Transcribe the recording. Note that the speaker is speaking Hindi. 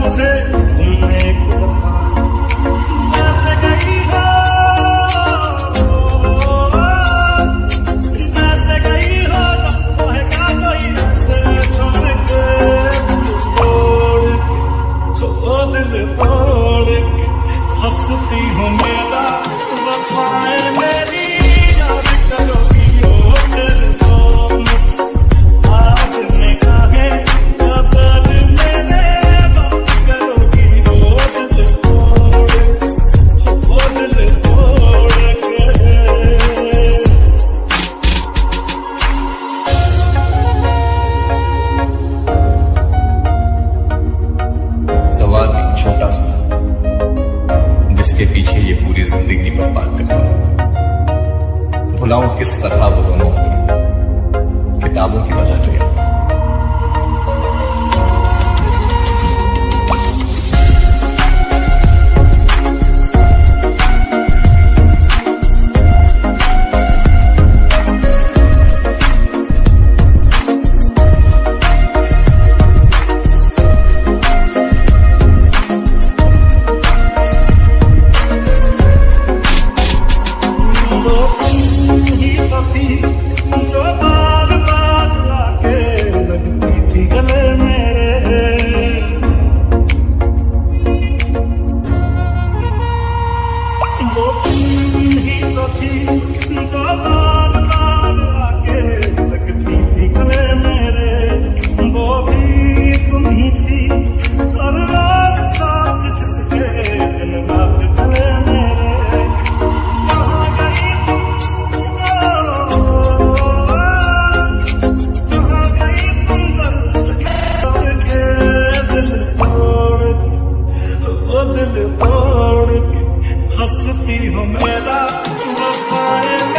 मुझे तुमने एक दफ़ा जैसे गई हो जैसे गई हो कहेगा कोई ऐसे छोड़ के? तोड़ के दिल तोड़ के हंसती हो मेरा, वफाए मेरी। भुलाऊं किस तरह वो दोनों किताबों की तरह जो याद Oh. थी, जो बार बार आके लगती थी गले मेरे। वो ही तो थी, जो बार मस्ती हो मेरा रसायन